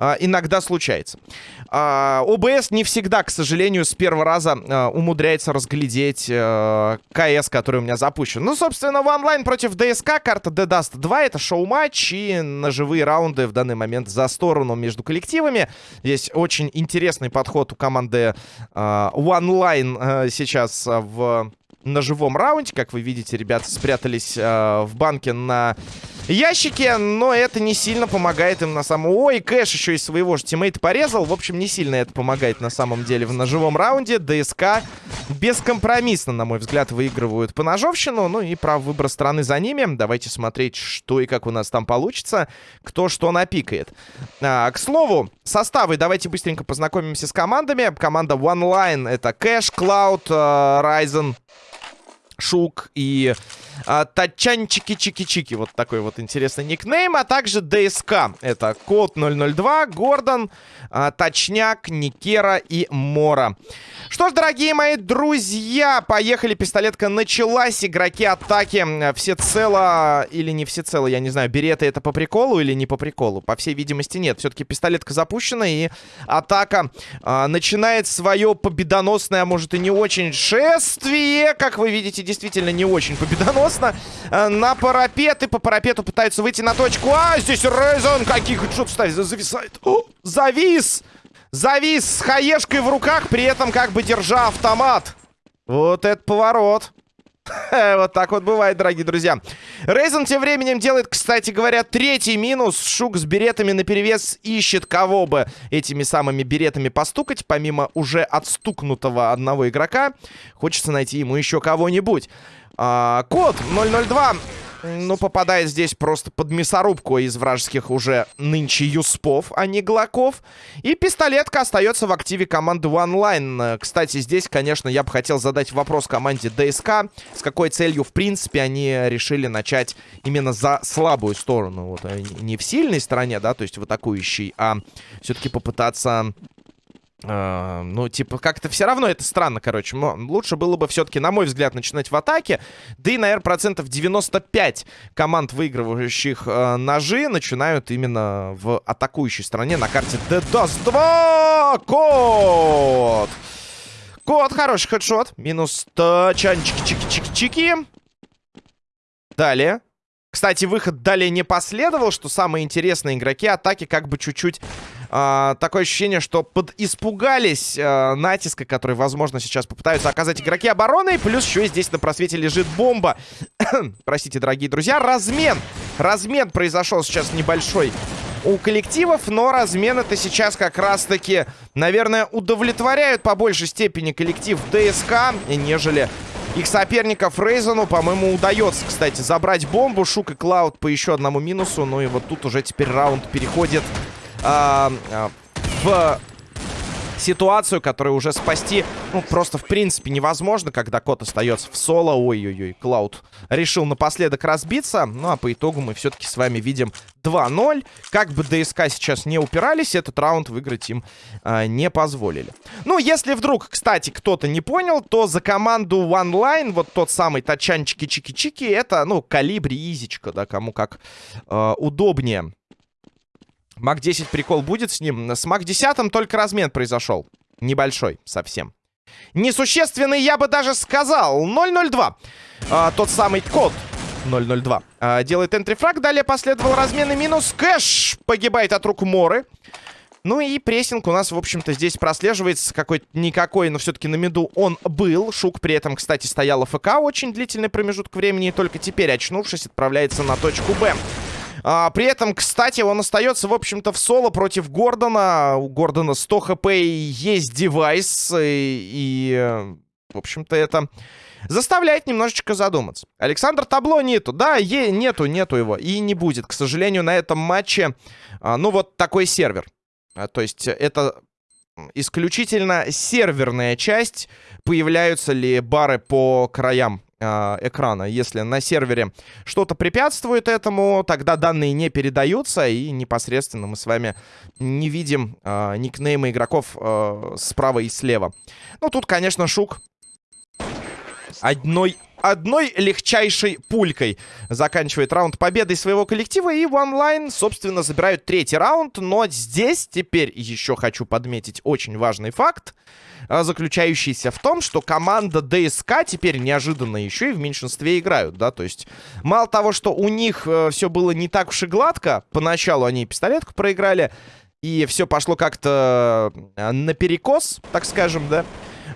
а, иногда случается. А, ОБС не всегда, к сожалению, с первого раза а, умудряется разглядеть а, КС, который у меня запущен. Ну, собственно, в онлайн против ДСК карта The Dust 2 это шоу-матч и ножевые раунды в данный момент за сторону между коллективами. Здесь очень интересный подход у команды OneLine а, сейчас в ножевом раунде. Как вы видите, ребята спрятались э, в банке на ящике, но это не сильно помогает им на самом... Ой, Кэш еще и своего же тиммейта порезал. В общем, не сильно это помогает на самом деле в ножевом раунде. ДСК бескомпромиссно, на мой взгляд, выигрывают по ножовщину. Ну и прав выбор страны за ними. Давайте смотреть, что и как у нас там получится. Кто что напикает. А, к слову, составы. Давайте быстренько познакомимся с командами. Команда OneLine это Кэш, Cloud, э, Ryzen, Шук и а, Тачанчики-чики-чики. Вот такой вот интересный никнейм. А также ДСК. Это Код 002, Гордон, а, Точняк, Никера и Мора. Что ж, дорогие мои друзья, поехали. Пистолетка началась. Игроки атаки все цело или не все цело, я не знаю. Береты это по приколу или не по приколу? По всей видимости, нет. Все-таки пистолетка запущена и атака а, начинает свое победоносное, а может и не очень шествие. Как вы видите, действительно не очень победоносно. А, на парапет и по парапету пытаются выйти на точку. А, здесь Рейзон каких что-то ставит, зависает. О, завис! Завис с хаешкой в руках, при этом как бы держа автомат. Вот это поворот. Вот так вот бывает, дорогие друзья. Рейзен тем временем делает, кстати говоря, третий минус. Шук с беретами наперевес ищет кого бы этими самыми беретами постукать. Помимо уже отстукнутого одного игрока, хочется найти ему еще кого-нибудь. А, код 002 ну, попадает здесь просто под мясорубку из вражеских уже нынче юспов, а не глоков. И пистолетка остается в активе команды OneLine. Кстати, здесь, конечно, я бы хотел задать вопрос команде ДСК. С какой целью, в принципе, они решили начать именно за слабую сторону. Вот, э, не в сильной стороне, да, то есть в атакующей, а все-таки попытаться Uh, ну, типа, как-то все равно это странно, короче. Но лучше было бы все-таки, на мой взгляд, начинать в атаке. Да и, наверное, процентов 95 команд, выигрывающих uh, ножи, начинают именно в атакующей стороне на карте Dust 2. Код! Код, хороший хедшот. Минус чанчики-чики-чики-чики. Далее. Кстати, выход далее не последовал, что самые интересные игроки атаки как бы чуть-чуть а, такое ощущение, что подиспугались а, натиска, который, возможно, сейчас попытаются оказать игроки обороны. Плюс еще и здесь на просвете лежит бомба. Простите, дорогие друзья. Размен. Размен произошел сейчас небольшой у коллективов, но размен это сейчас как раз-таки, наверное, удовлетворяют по большей степени коллектив ДСК, нежели их соперников Рейзону, по-моему, удается, кстати, забрать бомбу. Шук и Клауд по еще одному минусу. Ну и вот тут уже теперь раунд переходит а, в ситуацию, которую уже спасти, ну, просто в принципе невозможно, когда кот остается в соло. Ой-ой-ой, Клауд решил напоследок разбиться. Ну, а по итогу мы все-таки с вами видим 2-0. Как бы ДСК сейчас не упирались, этот раунд выиграть им э, не позволили. Ну, если вдруг, кстати, кто-то не понял, то за команду OneLine, вот тот самый тачанчики-чики-чики, это, ну, калибри изичка, да, кому как э, удобнее. Мак 10 прикол будет с ним. С Мак 10 только размен произошел. Небольшой совсем. Несущественный, я бы даже сказал. 002. А, тот самый код 002. А, делает энтрифраг. Далее последовал размен и минус. Кэш погибает от рук Моры. Ну и прессинг у нас, в общем-то, здесь прослеживается какой-то никакой, но все-таки на меду он был. Шук при этом, кстати, стоял АФК очень длительный промежуток времени. И только теперь, очнувшись, отправляется на точку Б. А, при этом, кстати, он остается, в общем-то, в соло против Гордона. У Гордона 100 хп и есть девайс. И, и в общем-то, это заставляет немножечко задуматься. Александр Табло нету. Да, е нету, нету его. И не будет, к сожалению, на этом матче. А, ну, вот такой сервер. А, то есть это исключительно серверная часть. Появляются ли бары по краям э, экрана. Если на сервере что-то препятствует этому, тогда данные не передаются, и непосредственно мы с вами не видим э, никнеймы игроков э, справа и слева. Ну, тут, конечно, Шук одной одной легчайшей пулькой заканчивает раунд победой своего коллектива. И в онлайн, собственно, забирают третий раунд. Но здесь теперь еще хочу подметить очень важный факт, а, заключающийся в том, что команда ДСК теперь неожиданно еще и в меньшинстве играют, да, то есть мало того, что у них э, все было не так уж и гладко, поначалу они пистолетку проиграли, и все пошло как-то э, наперекос, так скажем, да,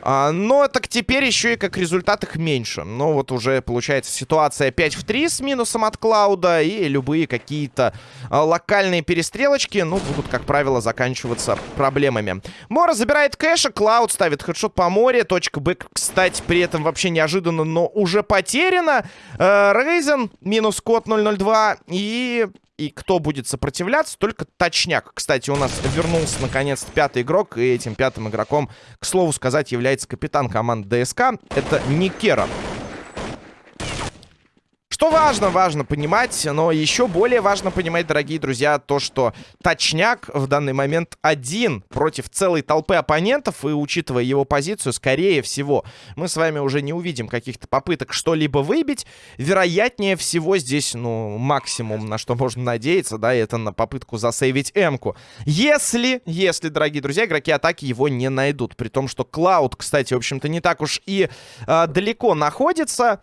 а, но так теперь еще и как результат их меньше. Ну вот уже получается ситуация 5 в 3 с минусом от Клауда. И любые какие-то а, локальные перестрелочки, ну, будут, как правило, заканчиваться проблемами. Мора забирает кэша, Клауд ставит хедшот по море. Точка Б, кстати, при этом вообще неожиданно, но уже потеряна. Э, Рейзен минус код 002. И и кто будет сопротивляться, только точняк. Кстати, у нас вернулся наконец-то пятый игрок. И этим пятым игроком, к слову сказать, является капитан команды ДСК. Это Никера. Что важно, важно понимать, но еще более важно понимать, дорогие друзья, то, что точняк в данный момент один против целой толпы оппонентов, и учитывая его позицию, скорее всего, мы с вами уже не увидим каких-то попыток что-либо выбить. Вероятнее всего здесь, ну, максимум, на что можно надеяться, да, это на попытку засейвить М-ку. Если, если, дорогие друзья, игроки атаки его не найдут, при том, что Клауд, кстати, в общем-то, не так уж и э, далеко находится...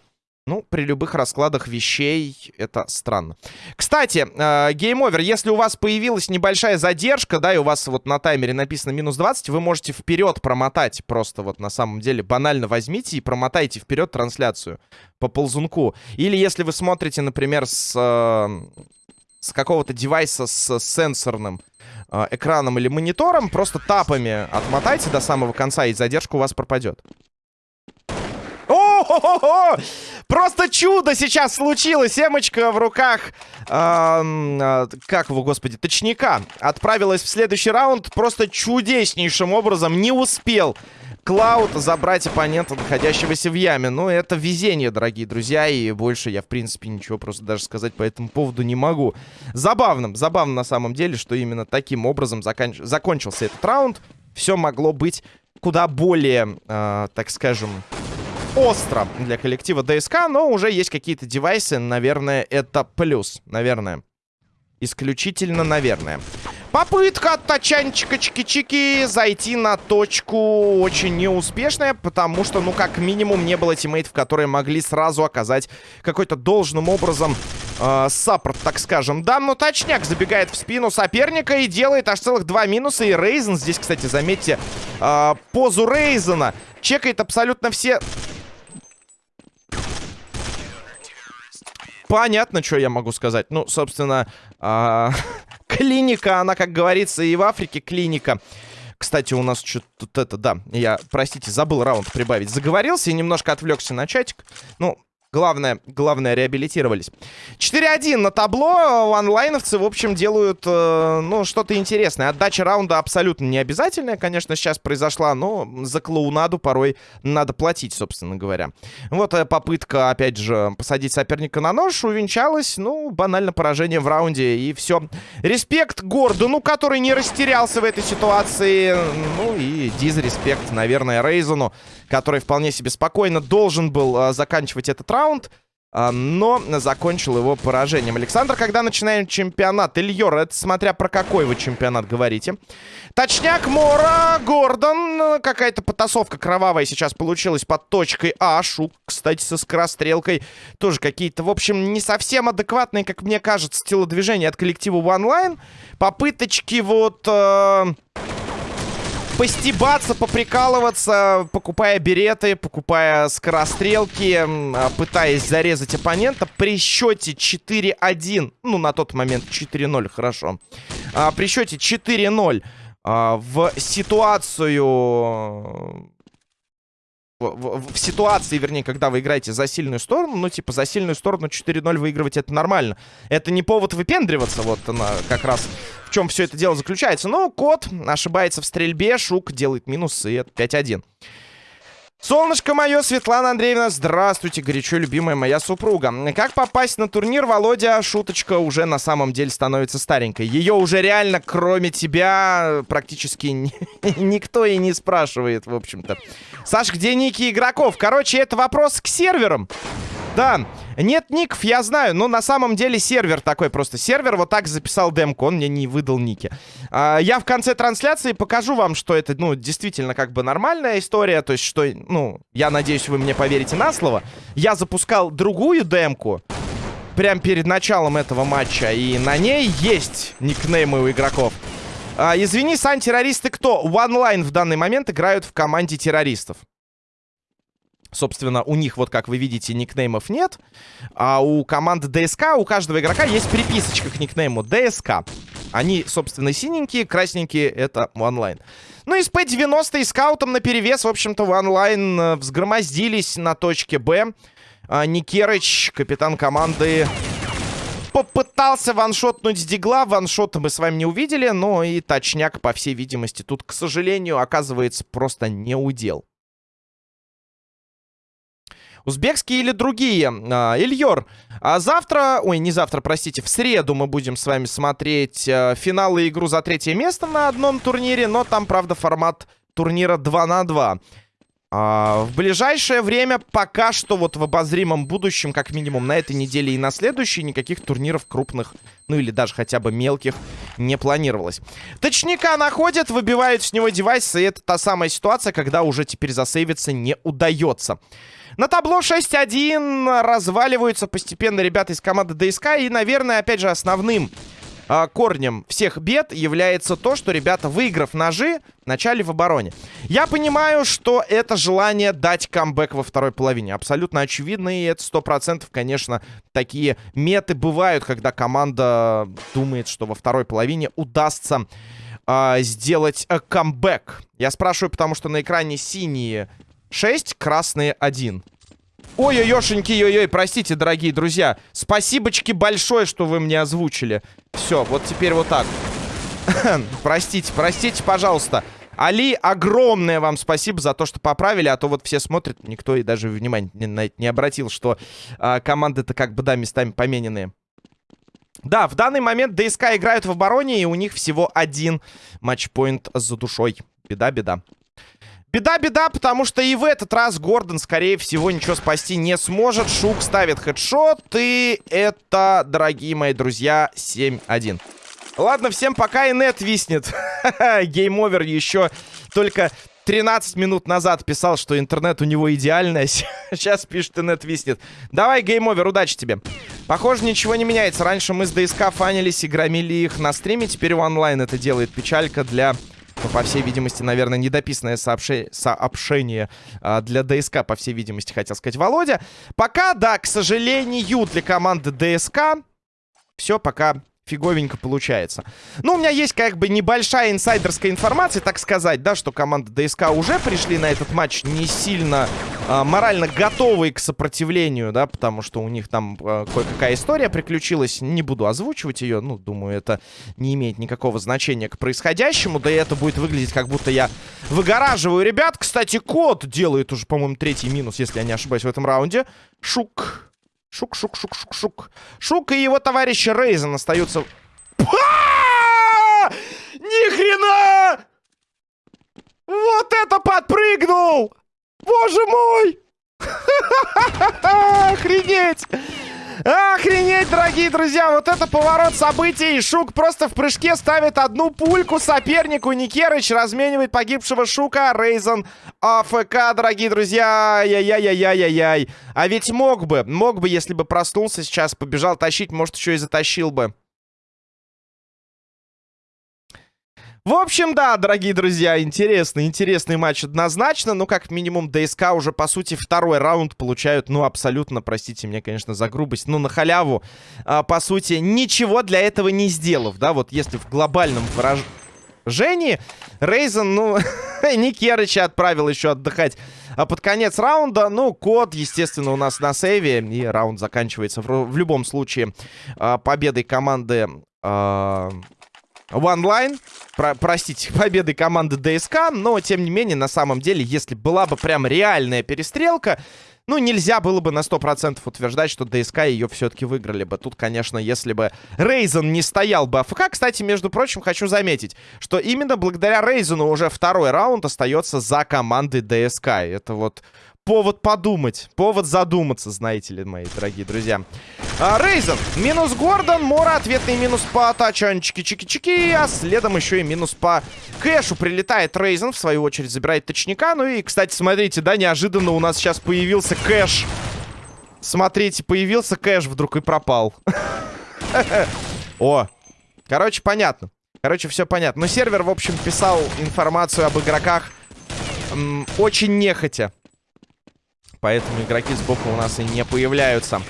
Ну, при любых раскладах вещей это странно. Кстати, Game Over. Если у вас появилась небольшая задержка, да, и у вас вот на таймере написано минус 20, вы можете вперед промотать. Просто вот на самом деле банально возьмите и промотайте вперед трансляцию по ползунку. Или если вы смотрите, например, с, э, с какого-то девайса с сенсорным э, экраном или монитором, просто тапами отмотайте до самого конца, и задержка у вас пропадет. О-хо-хо-хо! Просто чудо сейчас случилось. Эмочка в руках, э, как его, господи, точника. Отправилась в следующий раунд просто чудеснейшим образом. Не успел Клауд забрать оппонента, находящегося в яме. Ну, это везение, дорогие друзья, и больше я, в принципе, ничего просто даже сказать по этому поводу не могу. Забавно, забавно на самом деле, что именно таким образом заканч... закончился этот раунд. Все могло быть куда более, э, так скажем, остро для коллектива ДСК, но уже есть какие-то девайсы, наверное, это плюс, наверное. Исключительно, наверное. Попытка от тачанчика чики-чики зайти на точку очень неуспешная, потому что, ну, как минимум, не было тиммейтов, которые могли сразу оказать какой-то должным образом э, саппорт, так скажем. Да, но точняк забегает в спину соперника и делает аж целых два минуса. И Рейзен здесь, кстати, заметьте, э, позу Рейзена чекает абсолютно все Понятно, что я могу сказать. Ну, собственно, э клиника, она, как говорится, и в Африке клиника. Кстати, у нас что-то тут это, да, я, простите, забыл раунд прибавить. Заговорился и немножко отвлекся на чатик. Ну, Главное, главное, реабилитировались. 4-1 на табло. Онлайновцы, в общем, делают, э, ну, что-то интересное. Отдача раунда абсолютно не обязательная, конечно, сейчас произошла, но за клоунаду порой надо платить, собственно говоря. Вот э, попытка, опять же, посадить соперника на нож увенчалась, ну, банально поражение в раунде, и все. Респект Гордону, который не растерялся в этой ситуации. Ну, и дизреспект, наверное, Рейзону, который вполне себе спокойно должен был э, заканчивать этот раунд раунд, а, но закончил его поражением. Александр, когда начинаем чемпионат? Ильер, это смотря про какой вы чемпионат говорите. Точняк, Мора, Гордон. Какая-то потасовка кровавая сейчас получилась под точкой А. Шук, кстати, со скорострелкой. Тоже какие-то, в общем, не совсем адекватные, как мне кажется, телодвижения от коллектива Line. Попыточки вот... Э постебаться, поприкалываться, покупая береты, покупая скорострелки, а, пытаясь зарезать оппонента. При счете 4-1, ну, на тот момент 4-0, хорошо, а, при счете 4-0 а, в ситуацию в, в, ситуации, вернее, когда вы играете за сильную сторону, ну, типа, за сильную сторону 4-0 выигрывать это нормально. Это не повод выпендриваться, вот она как раз в чем все это дело заключается. Но кот ошибается в стрельбе, Шук делает минус, и это 5-1. Солнышко мое, Светлана Андреевна, здравствуйте, горячо любимая моя супруга. Как попасть на турнир, Володя? Шуточка уже на самом деле становится старенькой. Ее уже реально, кроме тебя, практически никто и не спрашивает, в общем-то. Саш, где ники игроков? Короче, это вопрос к серверам. Да, нет ников, я знаю, но на самом деле сервер такой просто. Сервер вот так записал демку, он мне не выдал ники. А, я в конце трансляции покажу вам, что это, ну, действительно как бы нормальная история. То есть, что, ну, я надеюсь, вы мне поверите на слово. Я запускал другую демку прямо перед началом этого матча, и на ней есть никнеймы у игроков. А, извини, Сан, террористы кто? One в данный момент играют в команде террористов. Собственно, у них, вот как вы видите, никнеймов нет. А у команды ДСК, у каждого игрока есть приписочка к никнейму ДСК. Они, собственно, синенькие, красненькие — это онлайн. Ну и с П-90 и скаутом на перевес, в общем-то, в онлайн э, взгромоздились на точке Б. А, Никерыч, капитан команды, попытался ваншотнуть с дигла. Ваншота мы с вами не увидели, но и точняк, по всей видимости, тут, к сожалению, оказывается просто не удел. Узбекские или другие? А, Ильер, а завтра, ой, не завтра, простите, в среду мы будем с вами смотреть а, финал и игру за третье место на одном турнире, но там, правда, формат турнира 2 на 2. А, в ближайшее время, пока что вот в обозримом будущем, как минимум на этой неделе и на следующей, никаких турниров крупных, ну или даже хотя бы мелких, не планировалось. Точника находят, выбивают с него девайс, и это та самая ситуация, когда уже теперь засейвиться не удается. На табло 6-1 разваливаются постепенно ребята из команды ДСК. И, наверное, опять же, основным э, корнем всех бед является то, что ребята, выиграв ножи, начали в обороне. Я понимаю, что это желание дать камбэк во второй половине. Абсолютно очевидно, и это 100%, конечно, такие меты бывают, когда команда думает, что во второй половине удастся э, сделать э, камбэк. Я спрашиваю, потому что на экране синие 6, красные 1. Ой-ой-ошеньки, ой-ой, простите, дорогие друзья. Спасибочки большое, что вы мне озвучили. Все, вот теперь вот так. простите, простите, пожалуйста. Али, огромное вам спасибо за то, что поправили, а то вот все смотрят, никто и даже внимания это не обратил, что а, команды-то как бы, да, местами помененные. Да, в данный момент ДСК играют в обороне, и у них всего один матчпоинт за душой. Беда-беда. Беда-беда, потому что и в этот раз Гордон, скорее всего, ничего спасти не сможет. Шук ставит headshot, и это, дорогие мои друзья, 7-1. Ладно, всем пока, инет виснет. Game Over еще только 13 минут назад писал, что интернет у него идеальный. Сейчас пишет, интернет виснет. Давай, Game Over, удачи тебе. Похоже, ничего не меняется. Раньше мы с ДСК фанились и громили их на стриме. Теперь в онлайн это делает печалька для ну, по всей видимости, наверное, недописанное сообщение, сообщение а, для ДСК, по всей видимости, хотел сказать Володя. Пока, да, к сожалению, для команды ДСК все пока фиговенько получается. Ну, у меня есть как бы небольшая инсайдерская информация, так сказать, да, что команда ДСК уже пришли на этот матч не сильно а, морально готовые к сопротивлению, да, потому что у них там а, кое-какая история приключилась. Не буду озвучивать ее, ну, думаю, это не имеет никакого значения к происходящему, да и это будет выглядеть, как будто я выгораживаю ребят. Кстати, кот делает уже, по-моему, третий минус, если я не ошибаюсь, в этом раунде. Шук. Шук, шук, шук, шук, шук. Шук и его товарищ Рейзен остаются... Ни хрена! Вот это подпрыгнул! Боже мой! Охренеть! Охренеть, дорогие друзья, вот это поворот событий. Шук просто в прыжке ставит одну пульку сопернику. Никерыч разменивает погибшего Шука. Рейзен АФК, дорогие друзья. Яй-яй-яй-яй-яй. А ведь мог бы, мог бы, если бы проснулся сейчас, побежал тащить, может, еще и затащил бы. В общем, да, дорогие друзья, интересный, интересный матч однозначно. Ну, как минимум, ДСК уже, по сути, второй раунд получают, ну, абсолютно, простите меня, конечно, за грубость, ну, на халяву, а, по сути, ничего для этого не сделав, да, вот если в глобальном выражении Рейзен, ну, Никерыча отправил еще отдыхать а под конец раунда, ну, код, естественно, у нас на сейве, и раунд заканчивается в, в любом случае а, победой команды... А OneLine. Про простите, победой команды ДСК. Но, тем не менее, на самом деле, если была бы прям реальная перестрелка... Ну, нельзя было бы на 100% утверждать, что ДСК ее все-таки выиграли бы. Тут, конечно, если бы Рейзен не стоял бы АФК. Кстати, между прочим, хочу заметить, что именно благодаря Рейзену уже второй раунд остается за командой ДСК. Это вот повод подумать, повод задуматься, знаете ли, мои дорогие друзья. А, Рейзен, минус Гордон, Мора, ответный минус по тачанчике чики-чики, а следом еще и минус по кэшу. Прилетает Рейзен, в свою очередь забирает точника. Ну и, кстати, смотрите, да, неожиданно у нас сейчас появился кэш. Смотрите, появился кэш вдруг и пропал. О, короче, понятно. Короче, все понятно. Но сервер, в общем, писал информацию об игроках очень нехотя. Поэтому игроки сбоку у нас и не появляются.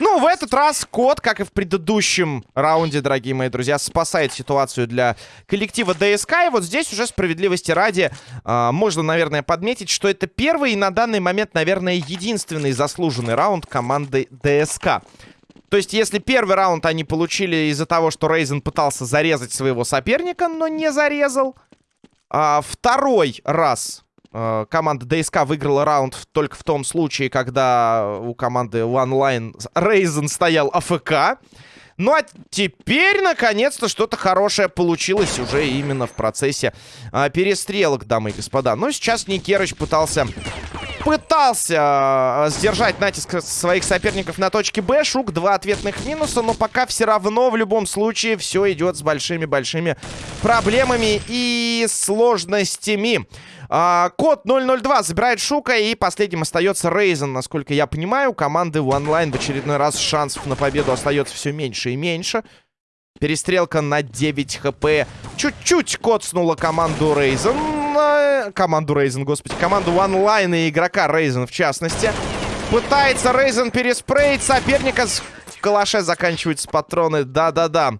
Ну, в этот раз код, как и в предыдущем раунде, дорогие мои друзья, спасает ситуацию для коллектива ДСК. И вот здесь уже справедливости ради э, можно, наверное, подметить, что это первый и на данный момент, наверное, единственный заслуженный раунд команды ДСК. То есть, если первый раунд они получили из-за того, что Рейзен пытался зарезать своего соперника, но не зарезал, а второй раз команда ДСК выиграла раунд только в том случае, когда у команды OneLine Рейзен стоял АФК. Ну а теперь, наконец-то, что-то хорошее получилось уже именно в процессе а, перестрелок, дамы и господа. Но сейчас Никерыч пытался... Пытался а, сдержать натиск своих соперников на точке Б. Шук, два ответных минуса, но пока все равно в любом случае все идет с большими-большими проблемами и сложностями. А, код 002 забирает Шука. И последним остается Рейзен. Насколько я понимаю, у команды онлайн в очередной раз шансов на победу остается все меньше и меньше. Перестрелка на 9 хп. Чуть-чуть коцнула команду Рейзен. Команду Рейзен, господи. Команду онлайн и игрока Рейзен в частности. Пытается Рейзен переспреить соперника. В калаше заканчиваются патроны. Да-да-да.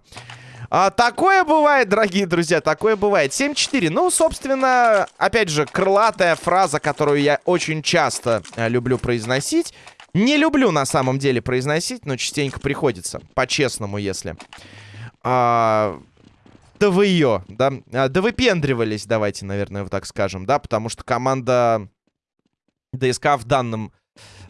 А, такое бывает, дорогие друзья, такое бывает. 7-4. Ну, собственно, опять же, крылатая фраза, которую я очень часто а, люблю произносить. Не люблю на самом деле произносить, но частенько приходится. По-честному, если. А, да вы ее, да? А, да выпендривались, давайте, наверное, вот так скажем, да? Потому что команда ДСК в данном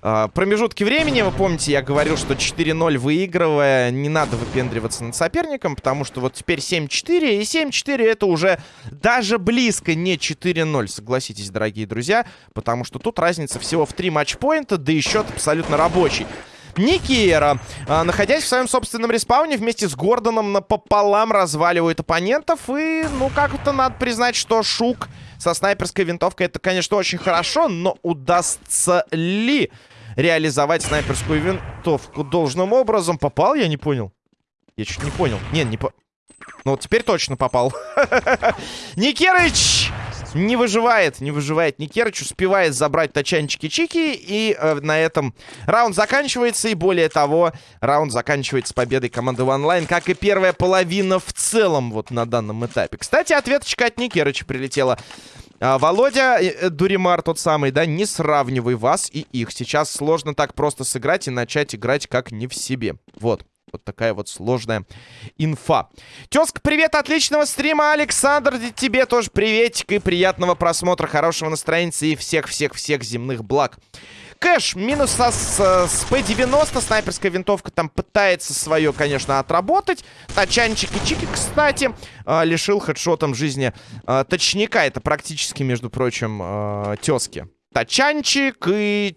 э, промежутке времени. Вы помните, я говорил, что 4-0 выигрывая, не надо выпендриваться над соперником, потому что вот теперь 7-4, и 7-4 это уже даже близко не 4-0, согласитесь, дорогие друзья, потому что тут разница всего в 3 матчпоинта, да и счет абсолютно рабочий. Никиера, а, находясь в своем собственном респауне, вместе с Гордоном напополам разваливает оппонентов. И, ну, как-то надо признать, что Шук со снайперской винтовкой это, конечно, очень хорошо, но удастся ли реализовать снайперскую винтовку должным образом? Попал? Я не понял. Я чуть не понял. Не, не по... Ну, вот теперь точно попал. Никерыч! Не выживает, не выживает Никерыч, успевает забрать тачанчики-чики, и э, на этом раунд заканчивается, и более того, раунд заканчивается победой команды онлайн, как и первая половина в целом вот на данном этапе. Кстати, ответочка от Никерыча прилетела. А, Володя, э, э, Дуримар тот самый, да, не сравнивай вас и их. Сейчас сложно так просто сыграть и начать играть как не в себе. Вот. Вот такая вот сложная инфа. Тезка, привет, отличного стрима, Александр. Тебе тоже приветик и приятного просмотра, хорошего настроения и всех-всех-всех земных благ. Кэш, минус с, с P90, снайперская винтовка там пытается свое, конечно, отработать. Тачанчик и Чики, кстати, э, лишил хедшотом жизни э, точника. Это практически, между прочим, э, тезки. Тачанчик и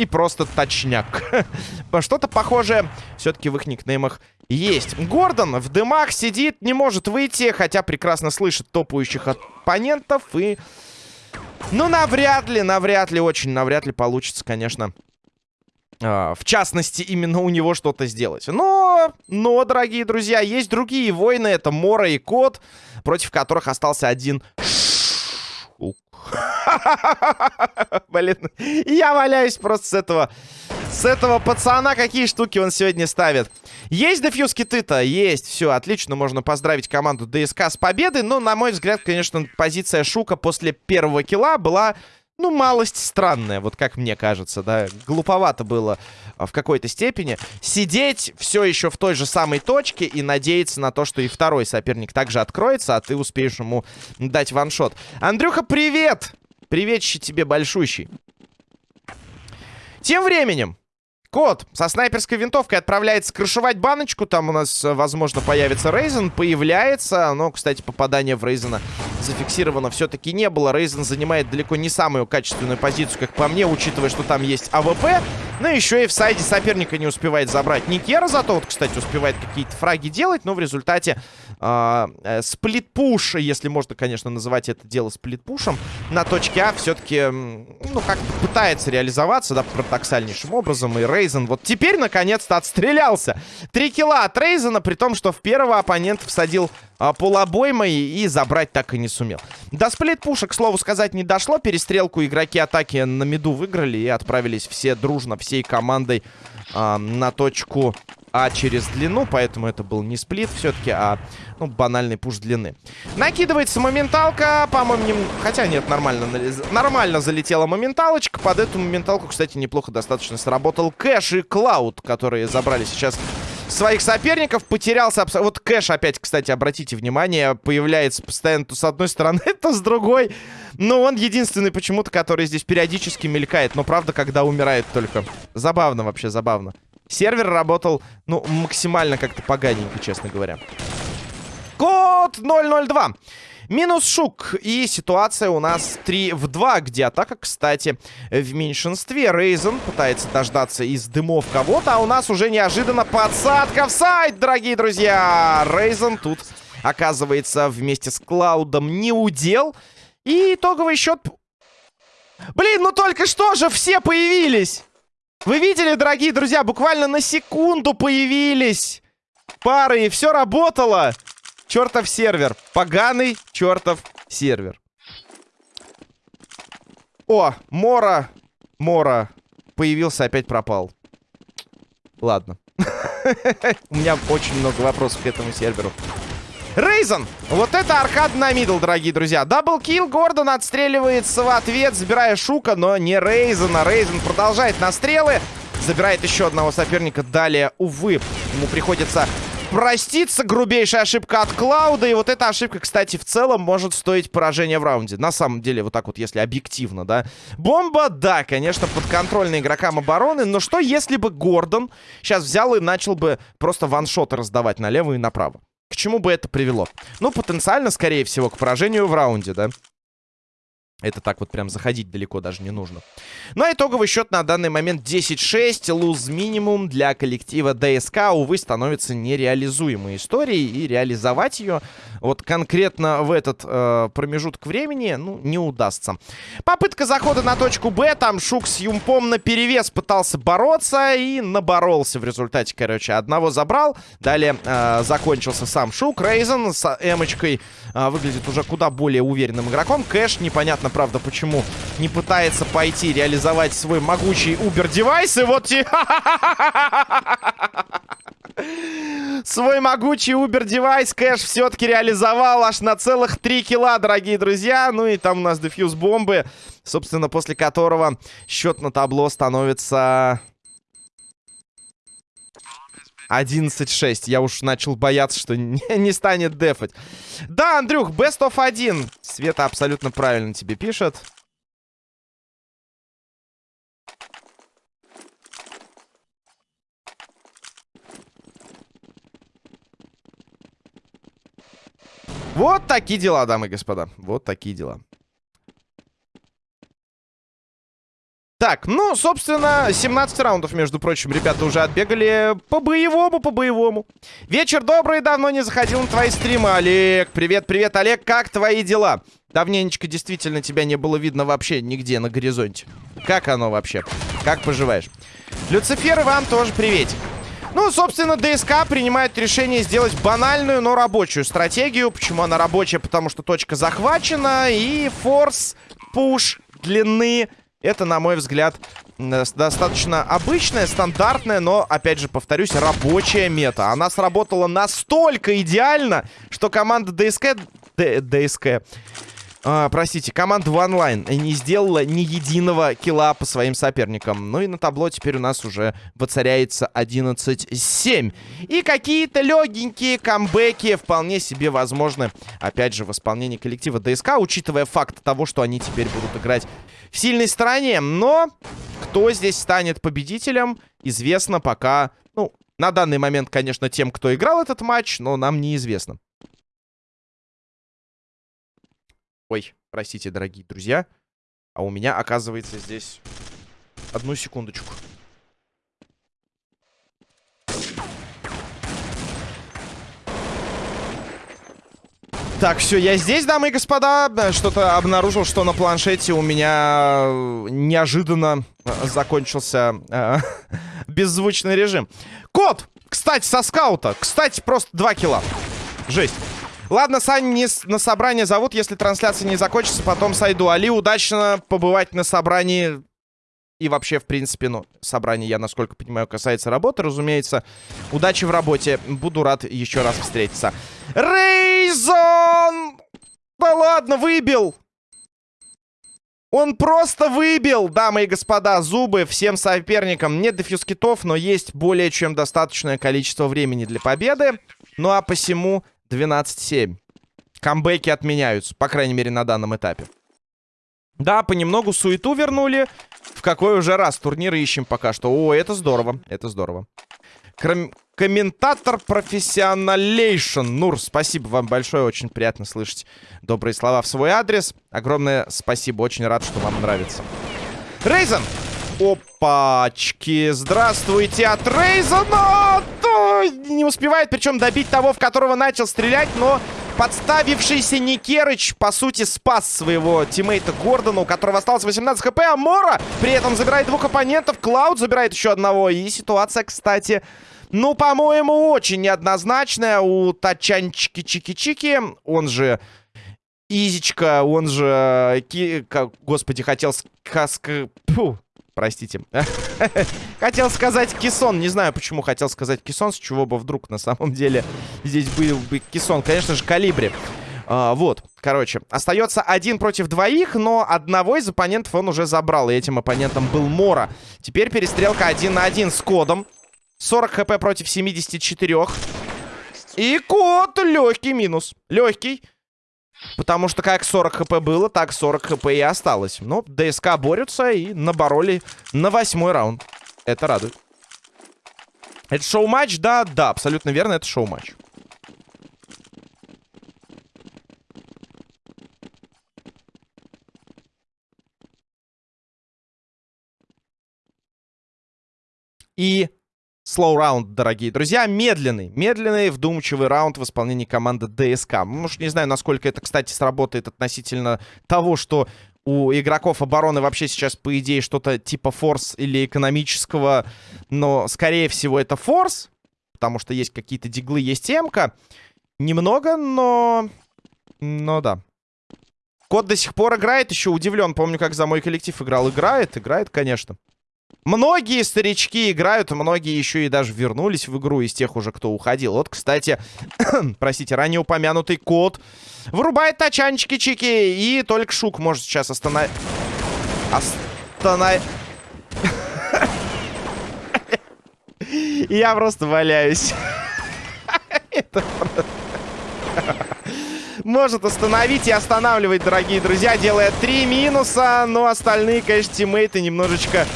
и просто точняк. Что-то похожее все-таки в их никнеймах есть. Гордон в дымах сидит, не может выйти, хотя прекрасно слышит топающих оппонентов. И, ну, навряд ли, навряд ли, очень навряд ли получится, конечно, Uh, в частности, именно у него что-то сделать. Но, но, дорогие друзья, есть другие войны. Это Мора и Кот, против которых остался один Блин, я валяюсь просто с этого... С этого пацана какие штуки он сегодня ставит. Есть дефьюз киты-то? Есть. Все, отлично. Можно поздравить команду ДСК с победой. Но, на мой взгляд, конечно, позиция Шука после первого килла была ну, малость странная, вот как мне кажется, да. Глуповато было а, в какой-то степени. Сидеть все еще в той же самой точке и надеяться на то, что и второй соперник также откроется, а ты успеешь ему дать one-shot. Андрюха, привет! Приветище тебе большущий. Тем временем, Кот со снайперской винтовкой отправляется крышевать баночку. Там у нас, э, возможно, появится Рейзен. Появляется. Но, кстати, попадание в Рейзена зафиксировано все-таки не было. Рейзен занимает далеко не самую качественную позицию, как по мне, учитывая, что там есть АВП. Но еще и в сайде соперника не успевает забрать Никера. Зато вот, кстати, успевает какие-то фраги делать. Но в результате э, э, сплит-пуш, если можно, конечно, называть это дело сплит-пушем, на точке А все-таки, ну, как-то пытается реализоваться, да, парадоксальнейшим образом. И Рейзен вот теперь наконец-то отстрелялся. Три килла от Рейзена, при том, что в первого оппонент всадил а, полобоймой и забрать так и не сумел. До сплит-пуша, к слову сказать, не дошло. Перестрелку игроки атаки на миду выиграли и отправились все дружно, всей командой а, на точку а через длину, поэтому это был не сплит все-таки, а ну, банальный пуш длины. Накидывается моменталка, по-моему, не... хотя нет, нормально, нормально залетела моменталочка. Под эту моменталку, кстати, неплохо достаточно сработал Кэш и Клауд, которые забрали сейчас своих соперников. Потерялся абсолютно... Вот Кэш опять, кстати, обратите внимание, появляется постоянно то с одной стороны, то с другой. Но он единственный почему-то, который здесь периодически мелькает. Но правда, когда умирает только. Забавно вообще, забавно. Сервер работал, ну, максимально как-то поганенько, честно говоря. Код 002. Минус Шук. И ситуация у нас 3 в 2, где атака, кстати, в меньшинстве. Рейзен пытается дождаться из дымов кого-то, а у нас уже неожиданно подсадка в сайт, дорогие друзья. Рейзен тут оказывается вместе с Клаудом не удел. И итоговый счет... Блин, ну только что же все появились! Вы видели, дорогие друзья, буквально на секунду появились пары, и все работало. Чертов сервер. Поганый чертов сервер. О, Мора. Мора. Появился, опять пропал. Ладно. У меня очень много вопросов к этому серверу. Рейзен! Вот это аркад на middle, дорогие друзья. Double kill, Гордон отстреливается в ответ, забирая Шука, но не Рейзена. Рейзен продолжает настрелы, забирает еще одного соперника. Далее, увы, ему приходится проститься. Грубейшая ошибка от Клауда. И вот эта ошибка, кстати, в целом может стоить поражение в раунде. На самом деле, вот так вот, если объективно, да. Бомба, да, конечно, подконтрольна игрокам обороны. Но что, если бы Гордон сейчас взял и начал бы просто ваншоты раздавать налево и направо? К чему бы это привело? Ну, потенциально, скорее всего, к поражению в раунде, да? Это так вот прям заходить далеко даже не нужно. Ну, а итоговый счет на данный момент 10-6. Луз минимум для коллектива ДСК, увы, становится нереализуемой историей. И реализовать ее вот конкретно в этот э, промежуток времени, ну, не удастся. Попытка захода на точку Б. Там Шук с Юмпом на перевес пытался бороться и наборолся в результате, короче. Одного забрал. Далее э, закончился сам Шук. Рейзен с эмочкой э, выглядит уже куда более уверенным игроком. Кэш, непонятно правда, почему не пытается пойти реализовать свой могучий Uber-девайс. И вот... Свой могучий Uber-девайс Кэш все-таки реализовал аж на целых 3 килла, дорогие друзья. Ну и там у нас дефьюз бомбы, собственно, после которого счет на табло становится... 11-6. Я уж начал бояться, что не, не станет дефать. Да, Андрюх, best of 1. Света абсолютно правильно тебе пишет. Вот такие дела, дамы и господа. Вот такие дела. Так, ну, собственно, 17 раундов, между прочим, ребята уже отбегали по-боевому, по-боевому. Вечер добрый, давно не заходил на твои стримы, Олег. Привет, привет, Олег, как твои дела? Давненечко действительно тебя не было видно вообще нигде на горизонте. Как оно вообще? Как поживаешь? Люцифер, вам тоже приветик. Ну, собственно, ДСК принимает решение сделать банальную, но рабочую стратегию. Почему она рабочая? Потому что точка захвачена. И форс, пуш, длины это, на мой взгляд, достаточно обычная, стандартная, но, опять же, повторюсь, рабочая мета. Она сработала настолько идеально, что команда ДСК... Д ДСК... а, простите, команда онлайн не сделала ни единого килла по своим соперникам. Ну и на табло теперь у нас уже воцаряется 11-7. И какие-то легенькие камбэки вполне себе возможны, опять же, в исполнении коллектива ДСК, учитывая факт того, что они теперь будут играть сильной стороне. Но кто здесь станет победителем, известно пока, ну, на данный момент, конечно, тем, кто играл этот матч, но нам неизвестно. Ой, простите, дорогие друзья. А у меня, оказывается, здесь... Одну секундочку. Так, все, я здесь, дамы и господа. Что-то обнаружил, что на планшете у меня неожиданно закончился э, беззвучный режим. Кот! Кстати, со скаута. Кстати, просто 2 килла. Жесть. Ладно, Сань не на собрание зовут, если трансляция не закончится, потом сойду. Али, удачно побывать на собрании. И вообще, в принципе, ну, собрание, я, насколько понимаю, касается работы, разумеется. Удачи в работе. Буду рад еще раз встретиться. Рейзон! Да ладно, выбил! Он просто выбил, дамы и господа, зубы всем соперникам. Нет дефьюз китов, но есть более чем достаточное количество времени для победы. Ну а посему 12-7. Камбэки отменяются, по крайней мере, на данном этапе. Да, понемногу суету вернули. В какой уже раз турниры ищем пока что. О, это здорово, это здорово. Кром... Комментатор профессионалейшн. Нур, спасибо вам большое. Очень приятно слышать добрые слова в свой адрес. Огромное спасибо. Очень рад, что вам нравится. Рейзен! Опачки! Здравствуйте от Рейзена! Не успевает, причем добить того, в которого начал стрелять, но подставившийся Никерыч, по сути, спас своего тиммейта Гордона, у которого осталось 18 хп, а Мора при этом забирает двух оппонентов, Клауд забирает еще одного, и ситуация, кстати, ну, по-моему, очень неоднозначная. У Тачанчики Чики-Чики, он же Изичка, он же... Ки... Господи, хотел... Фу, простите. хотел сказать Кисон. Не знаю, почему хотел сказать Кисон, с чего бы вдруг на самом деле здесь был бы Кисон. Конечно же, Калибри. А, вот, короче, остается один против двоих, но одного из оппонентов он уже забрал, и этим оппонентом был Мора. Теперь перестрелка один на один с кодом. 40 хп против 74. И код легкий минус. Легкий. Потому что как 40 хп было, так 40 хп и осталось. Но ДСК борются и набороли на восьмой раунд. Это радует. Это шоу-матч? Да, да, абсолютно верно, это шоу-матч. И Slow раунд, дорогие друзья. Медленный, медленный, вдумчивый раунд в исполнении команды ДСК. Может, не знаю, насколько это, кстати, сработает относительно того, что у игроков обороны вообще сейчас, по идее, что-то типа форс или экономического. Но, скорее всего, это форс. Потому что есть какие-то диглы, есть эмка. Немного, но... Но да. Кот до сих пор играет, еще удивлен. Помню, как за мой коллектив играл. Играет, играет, конечно. Многие старички играют, многие еще и даже вернулись в игру из тех уже, кто уходил. Вот, кстати, простите, ранее упомянутый кот вырубает тачанчики-чики. И только Шук может сейчас остановить... Остановить... Я просто валяюсь. Это может остановить и останавливать, дорогие друзья, делая три минуса. Но остальные, конечно, тиммейты немножечко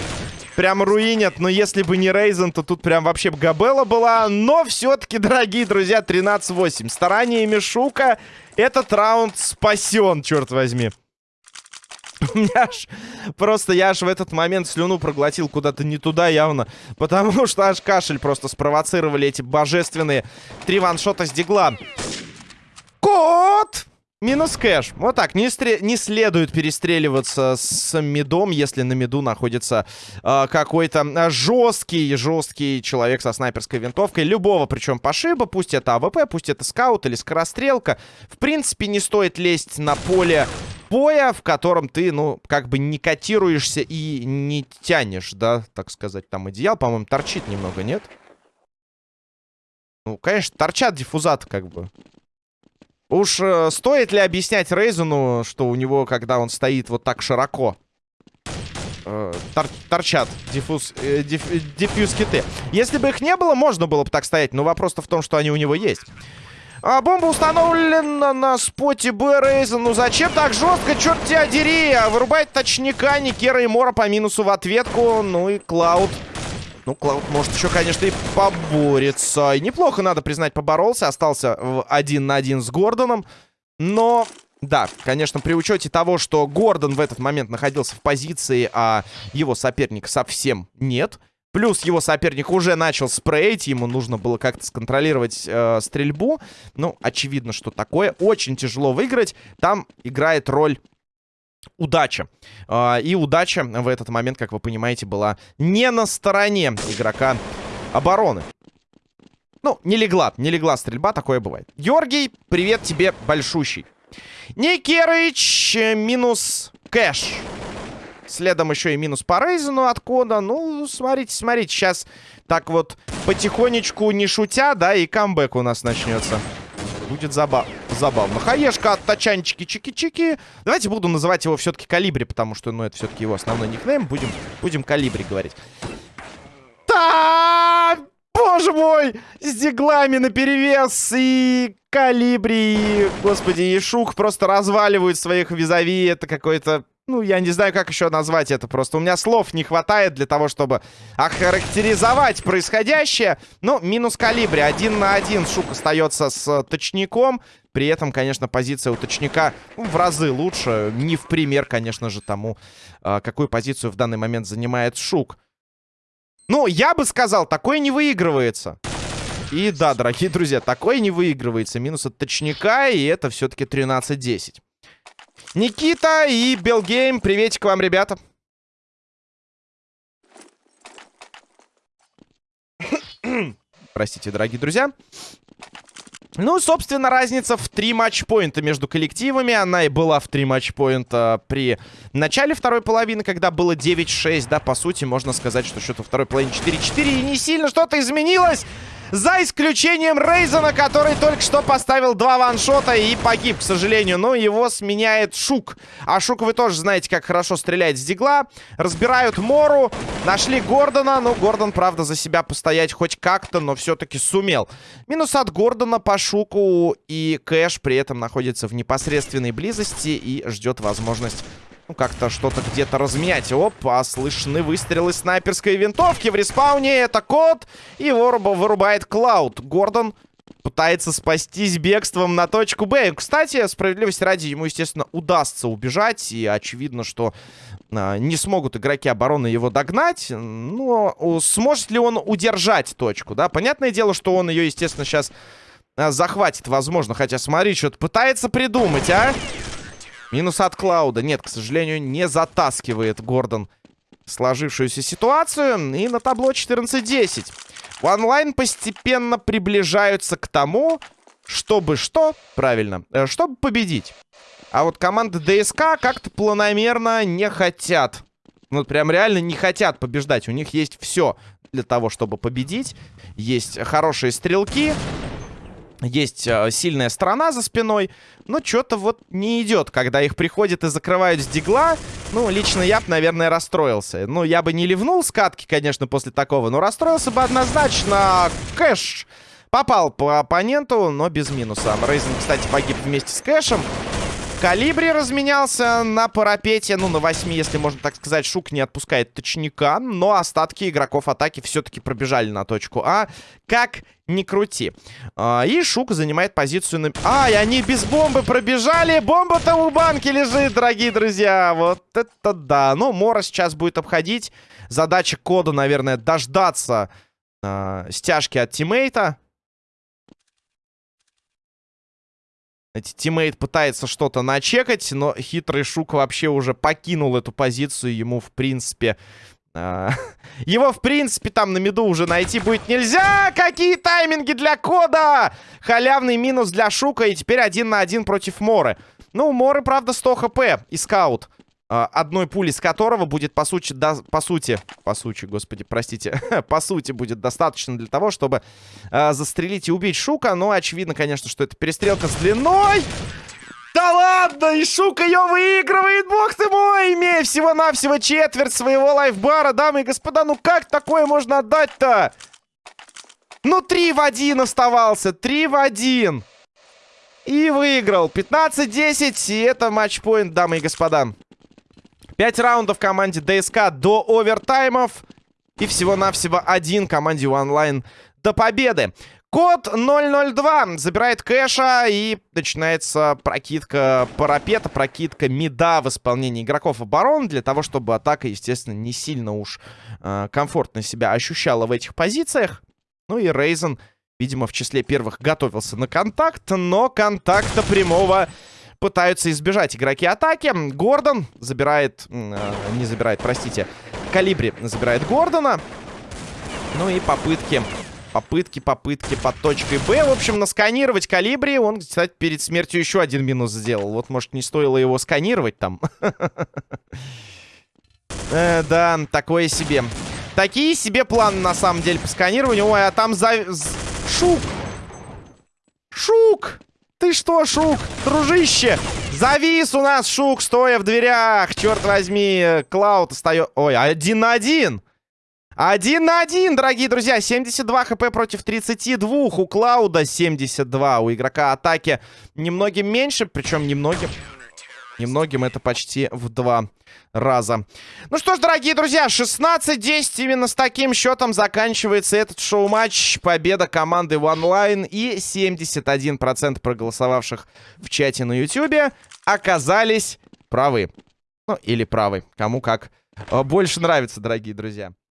прям руинят. Но если бы не Рейзен, то тут прям вообще Габела была. Но все-таки, дорогие друзья, 13-8. Стараниями Шука этот раунд спасен, черт возьми. У меня аж... Просто я аж в этот момент слюну проглотил куда-то не туда явно. Потому что аж кашель просто спровоцировали эти божественные три ваншота с дигла. Кот! Минус кэш. Вот так. Не, стре не следует перестреливаться с медом, если на меду находится э, какой-то жесткий, жесткий человек со снайперской винтовкой. Любого, причем пошиба. Пусть это АВП, пусть это скаут или скорострелка. В принципе, не стоит лезть на поле боя, в котором ты, ну, как бы не котируешься и не тянешь, да, так сказать. Там одеял, по-моему, торчит немного, нет? Ну, конечно, торчат диффузаты, как бы. Уж э, стоит ли объяснять Рейзену, что у него, когда он стоит вот так широко, э, тор торчат диффуз, э, диф, диффьюз киты. Если бы их не было, можно было бы так стоять, но вопрос-то в том, что они у него есть. А бомба установлена на споте Б, Рейзен. Ну зачем так жестко? Черт тебя дери! А вырубает точника Никера и Мора по минусу в ответку. Ну и Клауд ну, Клауд может еще, конечно, и поборется. И неплохо, надо признать, поборолся. Остался в один на один с Гордоном. Но, да, конечно, при учете того, что Гордон в этот момент находился в позиции, а его соперник совсем нет. Плюс его соперник уже начал спрейть, ему нужно было как-то сконтролировать э, стрельбу. Ну, очевидно, что такое. Очень тяжело выиграть. Там играет роль удача. А, и удача в этот момент, как вы понимаете, была не на стороне игрока обороны. Ну, не легла, не легла стрельба, такое бывает. Георгий, привет тебе большущий. Никерыч минус кэш. Следом еще и минус по Рейзену от кода. Ну, смотрите, смотрите, сейчас так вот потихонечку, не шутя, да, и камбэк у нас начнется. Будет забавно забавно. Хаешка от тачанчики чики-чики. Давайте буду называть его все-таки Калибри, потому что, ну, это все-таки его основной никнейм. Будем, будем Калибри говорить. Та! Боже мой! С диглами наперевес и Калибри, господи, и просто разваливают своих визави. Это какой-то ну, я не знаю, как еще назвать это просто. У меня слов не хватает для того, чтобы охарактеризовать происходящее. Ну, минус калибре. Один на один Шук остается с э, точником. При этом, конечно, позиция у точника ну, в разы лучше. Не в пример, конечно же, тому, э, какую позицию в данный момент занимает Шук. Ну, я бы сказал, такое не выигрывается. И да, дорогие друзья, такое не выигрывается. Минус от точника, и это все-таки 13-10. Никита и Белгейм, приветик вам, ребята. Простите, дорогие друзья. Ну, собственно, разница в три матчпоинта между коллективами. Она и была в три матчпоинта при начале второй половины, когда было 9-6. Да, по сути, можно сказать, что счет во второй половине 4-4. И не сильно что-то изменилось. За исключением Рейзена, который только что поставил два ваншота и погиб, к сожалению. Но его сменяет Шук. А Шук вы тоже знаете, как хорошо стреляет с дигла. Разбирают Мору. Нашли Гордона. Ну, Гордон, правда, за себя постоять хоть как-то, но все-таки сумел. Минус от Гордона по Шуку. И Кэш при этом находится в непосредственной близости и ждет возможность ну, как-то что-то где-то разменять. Опа, слышны выстрелы снайперской винтовки. В респауне это код. И его вырубает Клауд. Гордон пытается спастись бегством на точку Б. Кстати, справедливости ради, ему, естественно, удастся убежать. И очевидно, что а, не смогут игроки обороны его догнать. Но сможет ли он удержать точку, да? Понятное дело, что он ее, естественно, сейчас а, захватит, возможно. Хотя, смотри, что-то пытается придумать, а? Минус от Клауда. Нет, к сожалению, не затаскивает Гордон сложившуюся ситуацию. И на табло 14-10. Онлайн постепенно приближаются к тому, чтобы что? Правильно. Э, чтобы победить. А вот команды ДСК как-то планомерно не хотят. Ну, прям реально не хотят побеждать. У них есть все для того, чтобы победить. Есть хорошие стрелки. Есть э, сильная сторона за спиной, но что-то вот не идет, когда их приходят и закрывают с дигла. Ну, лично я бы, наверное, расстроился. Ну, я бы не ливнул с катки, конечно, после такого, но расстроился бы однозначно. Кэш попал по оппоненту, но без минуса. Рейзен, кстати, погиб вместе с Кэшем. Калибри разменялся на парапете. Ну, на 8, если можно так сказать. Шук не отпускает точника. Но остатки игроков атаки все-таки пробежали на точку А. Как ни крути. А, и Шук занимает позицию на... А, и они без бомбы пробежали. Бомба-то у банки лежит, дорогие друзья. Вот это да. Ну, Мора сейчас будет обходить. Задача кода, наверное, дождаться э, стяжки от тиммейта. Тиммейт пытается что-то начекать, но хитрый Шук вообще уже покинул эту позицию. Ему, в принципе... Э, его, в принципе, там на миду уже найти будет нельзя! Какие тайминги для кода! Халявный минус для Шука, и теперь один на один против Моры. Ну, Моры, правда, 100 хп и скаут. А, одной пули с которого будет, по сути, да, по сути, по сути, господи, простите, по сути будет достаточно для того, чтобы э, застрелить и убить Шука. Но очевидно, конечно, что это перестрелка с длиной. Да ладно, и Шук ее выигрывает, бог ты мой, имея всего-навсего четверть своего лайфбара, дамы и господа, ну как такое можно отдать-то? Ну, три в один оставался, три в один. И выиграл. 15-10, и это матчпоинт, дамы и господа. Пять раундов команде ДСК до овертаймов. И всего-навсего один команде онлайн до победы. Код 002 забирает кэша и начинается прокидка парапета, прокидка мида в исполнении игроков оборон для того, чтобы атака, естественно, не сильно уж э, комфортно себя ощущала в этих позициях. Ну и Рейзен, видимо, в числе первых готовился на контакт, но контакта прямого пытаются избежать игроки атаки. Гордон забирает... Э, не забирает, простите. Калибри забирает Гордона. Ну и попытки... Попытки, попытки под точкой Б. В общем, насканировать Калибри. Он, кстати, перед смертью еще один минус сделал. Вот, может, не стоило его сканировать там. Э, да, такое себе. Такие себе планы, на самом деле, по сканированию. Ой, а там за... Шук! Шук! Ты что, Шук, дружище? Завис у нас Шук, стоя в дверях. Черт возьми, Клауд остается... Ой, один на один. Один на один, дорогие друзья. 72 хп против 32. У Клауда 72. У игрока атаки немногим меньше, причем немногим... Немногим это почти в два раза. Ну что ж, дорогие друзья, 16-10 именно с таким счетом заканчивается этот шоу-матч. Победа команды OneLine и 71% проголосовавших в чате на YouTube оказались правы. Ну, или правы. Кому как э, больше нравится, дорогие друзья.